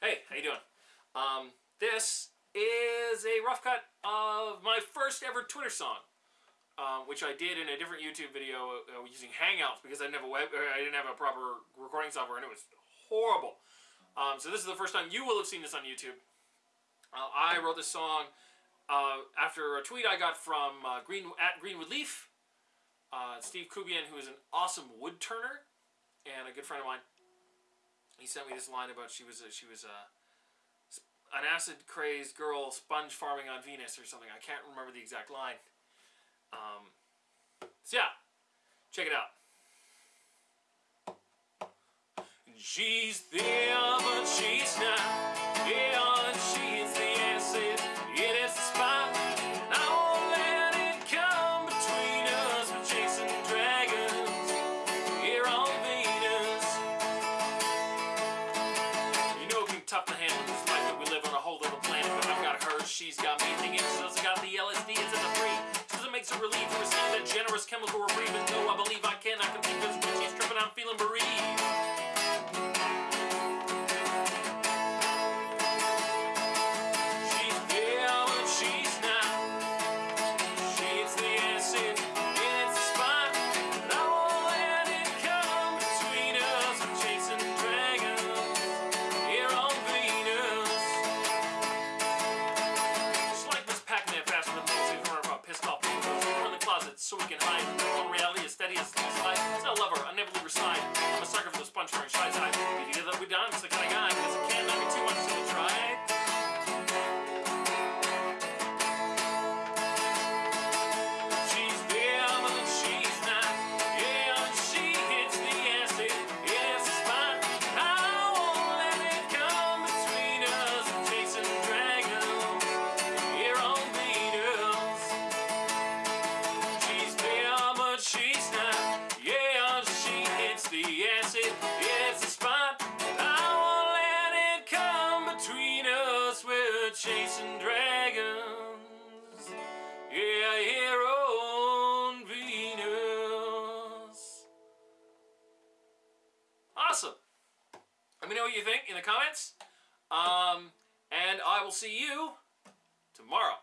Hey, how you doing? Um, this is a rough cut of my first ever Twitter song, um, which I did in a different YouTube video uh, using Hangouts because I didn't have a web, I didn't have a proper recording software, and it was horrible. Um, so this is the first time you will have seen this on YouTube. Uh, I wrote this song uh, after a tweet I got from uh, Green at Greenwood Leaf, uh, Steve Kubian, who is an awesome wood turner and a good friend of mine. He sent me this line about she was a, she was a an acid crazed girl sponge farming on Venus or something. I can't remember the exact line. Um, so yeah, check it out. She's but she's not. Make some relief that generous chemical we're breathing. Though I believe I can, I can think this she's tripping, I'm feeling bereaved. We done. Chasing dragons. Yeah, here on Venus. Awesome. Let me know what you think in the comments. Um, and I will see you tomorrow.